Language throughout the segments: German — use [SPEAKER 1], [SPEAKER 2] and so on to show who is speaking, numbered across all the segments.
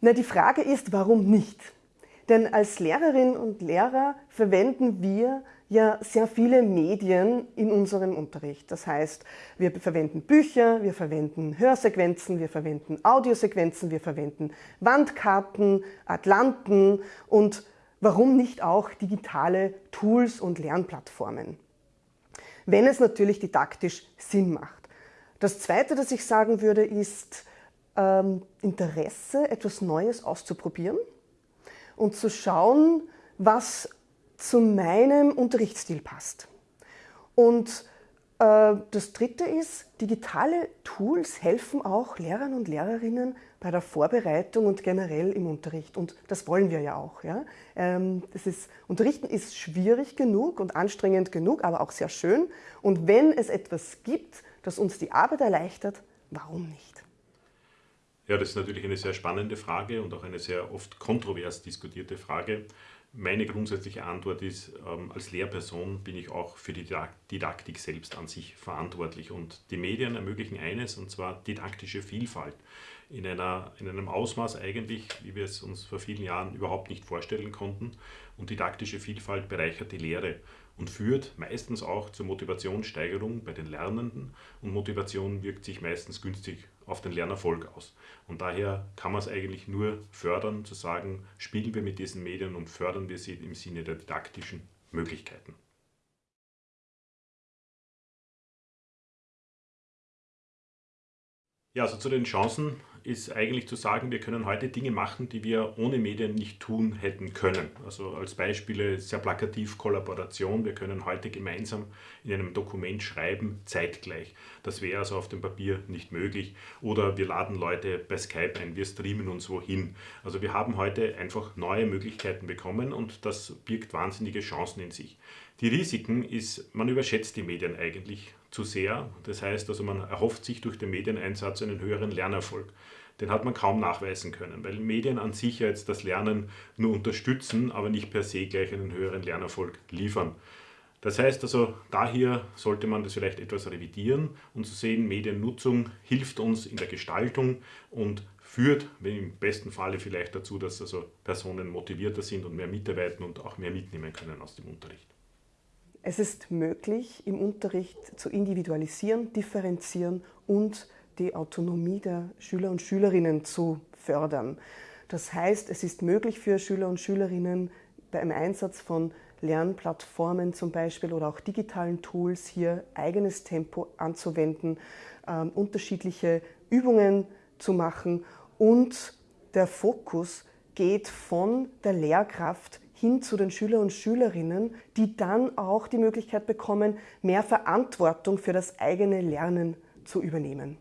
[SPEAKER 1] Na, die Frage ist, warum nicht? Denn als Lehrerinnen und Lehrer verwenden wir ja sehr viele Medien in unserem Unterricht. Das heißt, wir verwenden Bücher, wir verwenden Hörsequenzen, wir verwenden Audiosequenzen, wir verwenden Wandkarten, Atlanten und warum nicht auch digitale Tools und Lernplattformen. Wenn es natürlich didaktisch Sinn macht. Das Zweite, das ich sagen würde, ist ähm, Interesse, etwas Neues auszuprobieren und zu schauen, was zu meinem Unterrichtsstil passt. Und äh, das Dritte ist, digitale Tools helfen auch Lehrern und Lehrerinnen bei der Vorbereitung und generell im Unterricht. Und das wollen wir ja auch. Ja? Ähm, das ist, Unterrichten ist schwierig genug und anstrengend genug, aber auch sehr schön. Und wenn es etwas gibt, das uns die Arbeit erleichtert, warum nicht?
[SPEAKER 2] Ja, das ist natürlich eine sehr spannende Frage und auch eine sehr oft kontrovers diskutierte Frage. Meine grundsätzliche Antwort ist, ähm, als Lehrperson bin ich auch für die Didaktik selbst an sich verantwortlich. Und die Medien ermöglichen eines, und zwar didaktische Vielfalt. In, einer, in einem Ausmaß eigentlich, wie wir es uns vor vielen Jahren überhaupt nicht vorstellen konnten. Und didaktische Vielfalt bereichert die Lehre und führt meistens auch zur Motivationssteigerung bei den Lernenden und Motivation wirkt sich meistens günstig auf den Lernerfolg aus. Und daher kann man es eigentlich nur fördern, zu sagen, spielen wir mit diesen Medien und fördern wir sie im Sinne der didaktischen Möglichkeiten. Ja, also zu den Chancen ist eigentlich zu sagen, wir können heute Dinge machen, die wir ohne Medien nicht tun hätten können. Also als Beispiele sehr plakativ Kollaboration. Wir können heute gemeinsam in einem Dokument schreiben, zeitgleich. Das wäre also auf dem Papier nicht möglich. Oder wir laden Leute bei Skype ein, wir streamen uns wohin. Also wir haben heute einfach neue Möglichkeiten bekommen und das birgt wahnsinnige Chancen in sich. Die Risiken ist, man überschätzt die Medien eigentlich zu sehr. Das heißt also, man erhofft sich durch den Medieneinsatz einen höheren Lernerfolg. Den hat man kaum nachweisen können, weil Medien an sich jetzt das Lernen nur unterstützen, aber nicht per se gleich einen höheren Lernerfolg liefern. Das heißt also, daher sollte man das vielleicht etwas revidieren und zu sehen, Mediennutzung hilft uns in der Gestaltung und führt im besten Falle vielleicht dazu, dass also Personen motivierter sind und mehr mitarbeiten und auch mehr mitnehmen können aus dem Unterricht.
[SPEAKER 1] Es ist möglich, im Unterricht zu individualisieren, differenzieren und die Autonomie der Schüler und Schülerinnen zu fördern. Das heißt, es ist möglich für Schüler und Schülerinnen beim Einsatz von Lernplattformen zum Beispiel oder auch digitalen Tools hier eigenes Tempo anzuwenden, äh, unterschiedliche Übungen zu machen und der Fokus geht von der Lehrkraft hin zu den Schüler und Schülerinnen, die dann auch die Möglichkeit bekommen, mehr Verantwortung für das eigene Lernen zu übernehmen.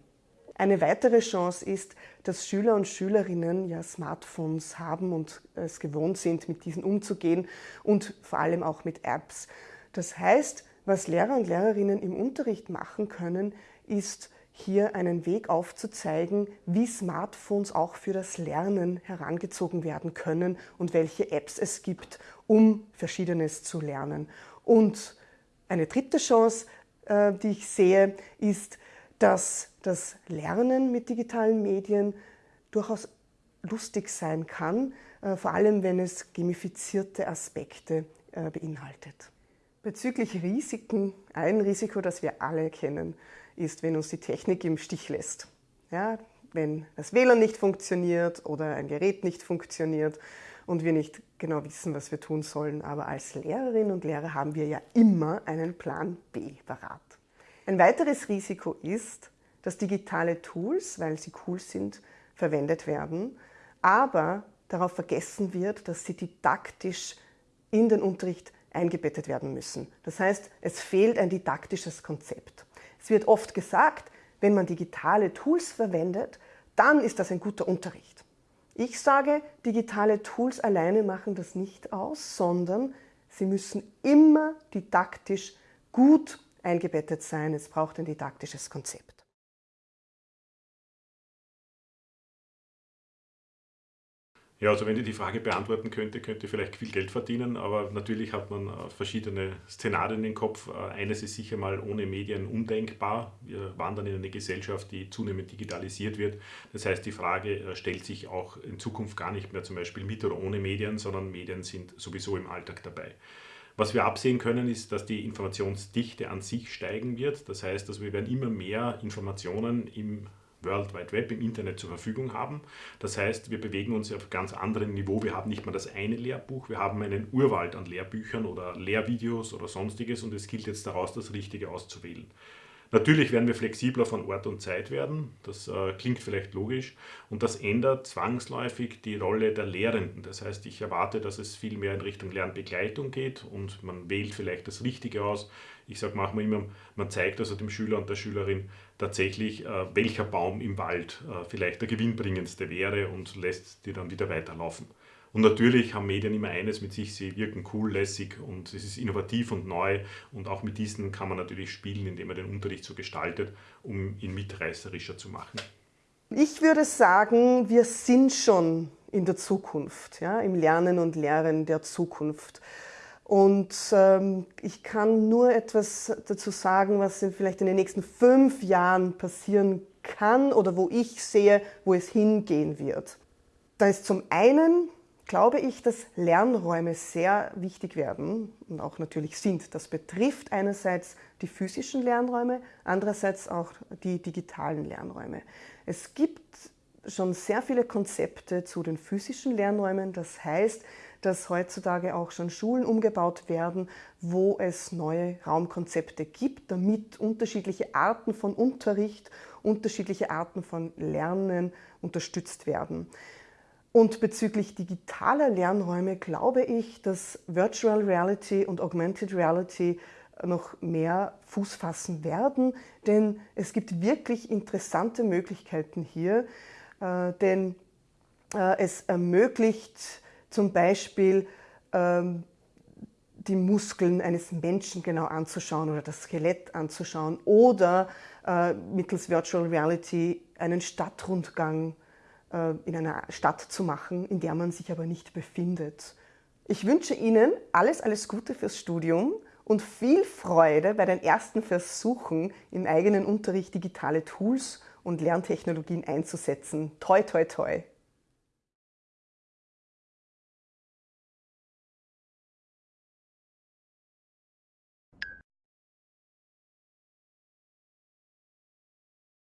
[SPEAKER 1] Eine weitere Chance ist, dass Schüler und Schülerinnen ja Smartphones haben und es gewohnt sind, mit diesen umzugehen und vor allem auch mit Apps. Das heißt, was Lehrer und Lehrerinnen im Unterricht machen können, ist hier einen Weg aufzuzeigen, wie Smartphones auch für das Lernen herangezogen werden können und welche Apps es gibt, um Verschiedenes zu lernen. Und eine dritte Chance, äh, die ich sehe, ist, dass das Lernen mit digitalen Medien durchaus lustig sein kann, äh, vor allem wenn es gamifizierte Aspekte äh, beinhaltet. Bezüglich Risiken, ein Risiko, das wir alle kennen, ist, wenn uns die Technik im Stich lässt. Ja, wenn das WLAN nicht funktioniert oder ein Gerät nicht funktioniert und wir nicht genau wissen, was wir tun sollen. Aber als Lehrerinnen und Lehrer haben wir ja immer einen Plan B parat. Ein weiteres Risiko ist, dass digitale Tools, weil sie cool sind, verwendet werden, aber darauf vergessen wird, dass sie didaktisch in den Unterricht eingebettet werden müssen. Das heißt, es fehlt ein didaktisches Konzept. Es wird oft gesagt, wenn man digitale Tools verwendet, dann ist das ein guter Unterricht. Ich sage, digitale Tools alleine machen das nicht aus, sondern sie müssen immer didaktisch gut eingebettet sein. Es braucht ein didaktisches Konzept.
[SPEAKER 2] Ja, also wenn ich die Frage beantworten könnte, könnte ich vielleicht viel Geld verdienen, aber natürlich hat man äh, verschiedene Szenarien im Kopf. Äh, eines ist sicher mal ohne Medien undenkbar. Wir wandern in eine Gesellschaft, die zunehmend digitalisiert wird. Das heißt, die Frage äh, stellt sich auch in Zukunft gar nicht mehr zum Beispiel mit oder ohne Medien, sondern Medien sind sowieso im Alltag dabei. Was wir absehen können, ist, dass die Informationsdichte an sich steigen wird. Das heißt, dass wir werden immer mehr Informationen im World Wide Web im Internet zur Verfügung haben. Das heißt, wir bewegen uns auf ganz anderen Niveau. Wir haben nicht mehr das eine Lehrbuch, wir haben einen Urwald an Lehrbüchern oder Lehrvideos oder sonstiges und es gilt jetzt daraus, das Richtige auszuwählen. Natürlich werden wir flexibler von Ort und Zeit werden, das äh, klingt vielleicht logisch und das ändert zwangsläufig die Rolle der Lehrenden. Das heißt, ich erwarte, dass es viel mehr in Richtung Lernbegleitung geht und man wählt vielleicht das Richtige aus. Ich sage manchmal immer, man zeigt also dem Schüler und der Schülerin tatsächlich, äh, welcher Baum im Wald äh, vielleicht der gewinnbringendste wäre und lässt die dann wieder weiterlaufen. Und natürlich haben Medien immer eines mit sich, sie wirken cool, lässig und es ist innovativ und neu. Und auch mit diesen kann man natürlich spielen, indem man den Unterricht so gestaltet, um ihn mitreißerischer zu machen.
[SPEAKER 1] Ich würde sagen, wir sind schon in der Zukunft, ja, im Lernen und Lehren der Zukunft. Und ähm, ich kann nur etwas dazu sagen, was vielleicht in den nächsten fünf Jahren passieren kann oder wo ich sehe, wo es hingehen wird. Da ist zum einen glaube ich, dass Lernräume sehr wichtig werden und auch natürlich sind. Das betrifft einerseits die physischen Lernräume, andererseits auch die digitalen Lernräume. Es gibt schon sehr viele Konzepte zu den physischen Lernräumen. Das heißt, dass heutzutage auch schon Schulen umgebaut werden, wo es neue Raumkonzepte gibt, damit unterschiedliche Arten von Unterricht, unterschiedliche Arten von Lernen unterstützt werden. Und bezüglich digitaler Lernräume glaube ich, dass Virtual Reality und Augmented Reality noch mehr Fuß fassen werden, denn es gibt wirklich interessante Möglichkeiten hier, äh, denn äh, es ermöglicht zum Beispiel ähm, die Muskeln eines Menschen genau anzuschauen oder das Skelett anzuschauen oder äh, mittels Virtual Reality einen Stadtrundgang äh, in einer Stadt zu machen, in der man sich aber nicht befindet. Ich wünsche Ihnen alles, alles Gute fürs Studium und viel Freude bei den ersten Versuchen, im eigenen Unterricht digitale Tools und Lerntechnologien einzusetzen. Toi, toi, toi!